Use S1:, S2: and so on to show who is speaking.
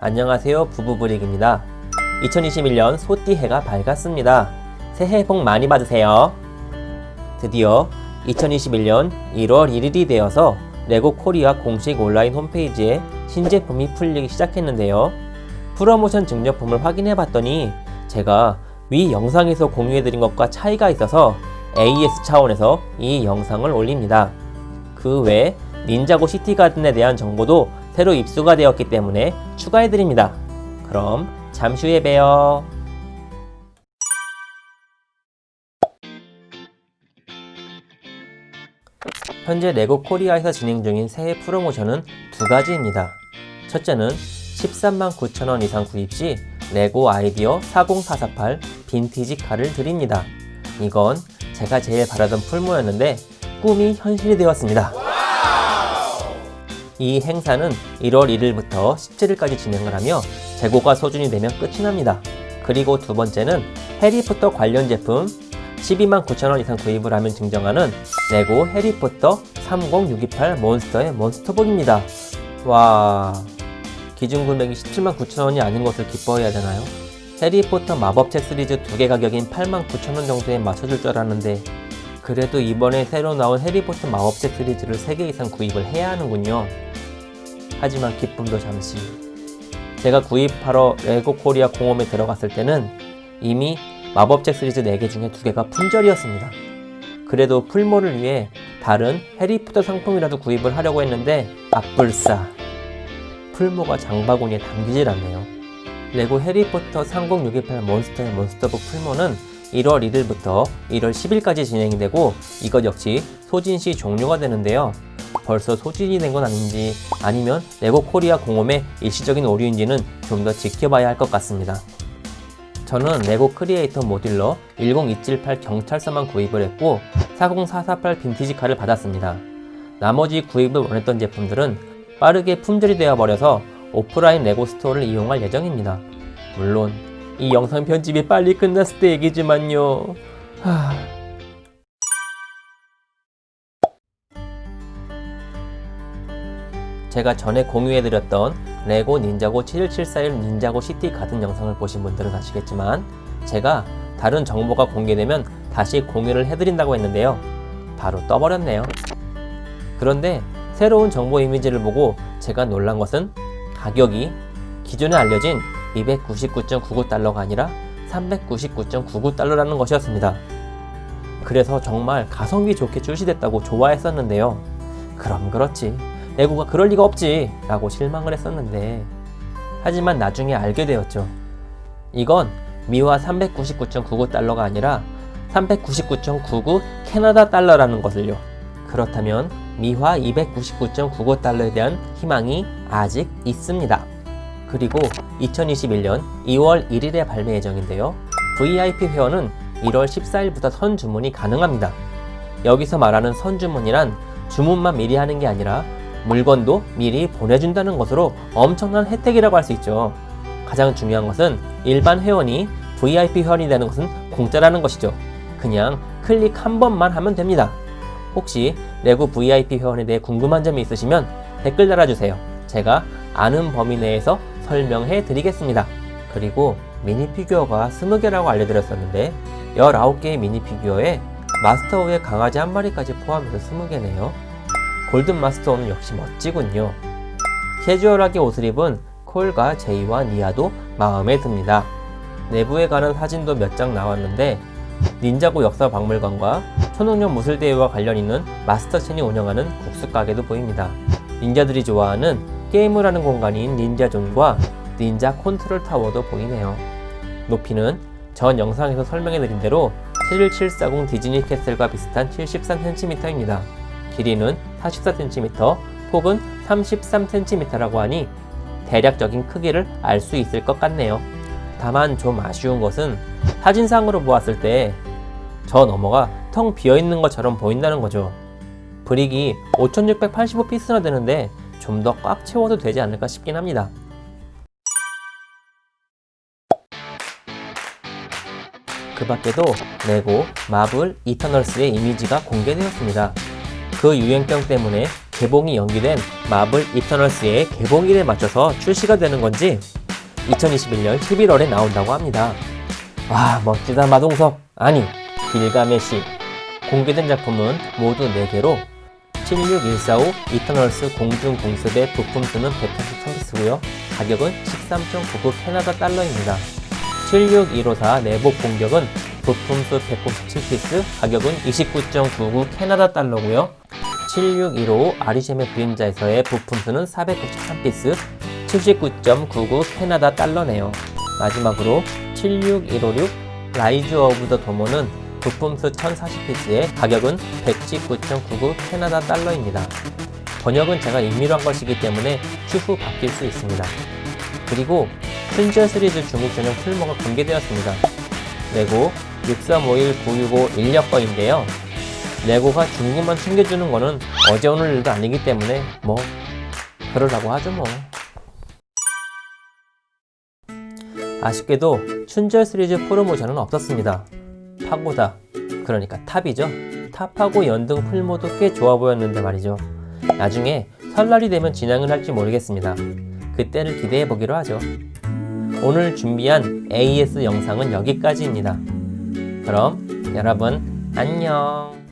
S1: 안녕하세요 부부브릭입니다. 2021년 소띠해가 밝았습니다. 새해 복 많이 받으세요. 드디어 2021년 1월 1일이 되어서 레고 코리아 공식 온라인 홈페이지에 신제품이 풀리기 시작했는데요. 프로모션 증정품을 확인해 봤더니 제가 위 영상에서 공유해드린 것과 차이가 있어서 AS 차원에서 이 영상을 올립니다. 그 외 닌자고 시티가든에 대한 정보도 새로 입수가 되었기 때문에 추가해드립니다. 그럼 잠시 후에 봬요. 현재 레고 코리아에서 진행 중인 새해 프로모션은 두 가지입니다. 첫째는 13만 9천원 이상 구입 시 레고 아이디어 40448 빈티지 칼을 드립니다. 이건 제가 제일 바라던 풀무였는데 꿈이 현실이 되었습니다. 이 행사는 1월 1일부터 17일까지 진행을 하며 재고가 소진이 되면 끝이 납니다. 그리고 두 번째는 해리포터 관련 제품 12만 9천원 이상 구입을 하면 증정하는 레고 해리포터 30628 몬스터의 몬스터복입니다. 와... 기준 금액이 17만 9천원이 아닌 것을 기뻐해야 되나요? 해리포터 마법책 시리즈 두 개 가격인 8만 9천원 정도에 맞춰줄 줄 알았는데 그래도 이번에 새로 나온 해리포터 마법책 시리즈를 3개 이상 구입을 해야 하는군요. 하지만 기쁨도 잠시. 제가 구입하러 레고 코리아 공홈에 들어갔을 때는 이미 마법책 시리즈 4개 중에 2개가 품절이었습니다. 그래도 promo를 위해 다른 해리포터 상품이라도 구입을 하려고 했는데 아뿔싸 promo가 장바구니에 담기질 않네요. 레고 해리포터 30628 몬스터의 몬스터북 promo는 1월 1일부터 1월 10일까지 진행이 되고 이것 역시 소진시 종료가 되는데요. 벌써 소진이 된 건 아닌지 아니면 레고 코리아 공홈의 일시적인 오류인지는 좀 더 지켜봐야 할 것 같습니다. 저는 레고 크리에이터 모듈러 10278 경찰서만 구입을 했고 40448 빈티지 칼을 받았습니다. 나머지 구입을 원했던 제품들은 빠르게 품절이 되어버려서 오프라인 레고 스토어를 이용할 예정입니다. 물론 이 영상 편집이 빨리 끝났을 때 얘기지만요. 하... 제가 전에 공유해드렸던 레고 닌자고 71741 닌자고 시티 가든 영상을 보신 분들은 아시겠지만 제가 다른 정보가 공개되면 다시 공유를 해드린다고 했는데요. 바로 떠버렸네요. 그런데 새로운 정보 이미지를 보고 제가 놀란 것은 가격이 기존에 알려진 299.99달러가 아니라 399.99달러라는 것이었습니다. 그래서 정말 가성비 좋게 출시됐다고 좋아했었는데요. 그럼 그렇지. 레고가 그럴 리가 없지 라고 실망을 했었는데 하지만 나중에 알게 되었죠. 이건 미화 399.99달러가 아니라 399.99 캐나다 달러라는 것을요. 그렇다면 미화 299.99달러에 대한 희망이 아직 있습니다. 그리고 2021년 2월 1일에 발매 예정인데요. VIP 회원은 1월 14일부터 선주문이 가능합니다. 여기서 말하는 선주문이란 주문만 미리 하는 게 아니라 물건도 미리 보내준다는 것으로 엄청난 혜택이라고 할 수 있죠. 가장 중요한 것은 일반 회원이 VIP 회원이 되는 것은 공짜라는 것이죠. 그냥 클릭 한 번만 하면 됩니다. 혹시 레고 VIP 회원에 대해 궁금한 점이 있으시면 댓글 달아주세요. 제가 아는 범위 내에서 설명해 드리겠습니다. 그리고 미니 피규어가 20개라고 알려드렸었는데 19개의 미니 피규어에 마스터우의 강아지 한 마리까지 포함해서 20개네요. 골든 마스터우는 역시 멋지군요. 캐주얼하게 옷을 입은 콜과 제이와 니아도 마음에 듭니다. 내부에 관한 사진도 몇 장 나왔는데 닌자고 역사박물관과 초능력 무술대회와 관련 있는 마스터첸이 운영하는 국수 가게도 보입니다. 닌자들이 좋아하는 게임을 하는 공간인 닌자존과 닌자 컨트롤 타워도 보이네요. 높이는 전 영상에서 설명해드린 대로 71740 디즈니 캐슬과 비슷한 73cm입니다. 길이는 44cm, 폭은 33cm라고 하니 대략적인 크기를 알 수 있을 것 같네요. 다만 좀 아쉬운 것은 사진상으로 보았을 때 저 너머가 텅 비어있는 것처럼 보인다는 거죠. 브릭이 5685피스나 되는데 좀 더 꽉 채워도 되지 않을까 싶긴 합니다. 그 밖에도 레고, 마블, 이터널스의 이미지가 공개되었습니다. 그 유행병 때문에 개봉이 연기된 마블 이터널스의 개봉일에 맞춰서 출시가 되는 건지 2021년 11월에 나온다고 합니다. 와 멋지다 마동석. 아니 길가메시. 공개된 작품은 모두 4개로 76145 이터널스 공중공습의 부품 수는 183피스고요. 가격은 13.99 캐나다 달러입니다. 76154 매복 공격은 부품 수 197피스 가격은 29.99 캐나다 달러고요 76155 아리셈의 그림자에서의 부품 수는 493피스 79.99 캐나다 달러네요 마지막으로 76156 Rise of the Domo는 부품수 1040피스에 가격은 119.99 캐나다 달러입니다. 번역은 제가 임의로 한 것이기 때문에 추후 바뀔 수 있습니다. 그리고 춘절 시리즈 중국 전용 promo가 공개되었습니다. 레고 6351965 인력거인데요. 레고가 중국만 챙겨주는 거는 어제 오늘 일도 아니기 때문에 뭐 그러라고 하죠 뭐. 아쉽게도 춘절 시리즈 프로모션은 없었습니다. 파고다 그러니까 탑이죠. 탑하고 연등 promo도 꽤 좋아 보였는데 말이죠. 나중에 설날이 되면 진행을 할지 모르겠습니다. 그때를 기대해 보기로 하죠. 오늘 준비한 AS 영상은 여기까지입니다. 그럼 여러분 안녕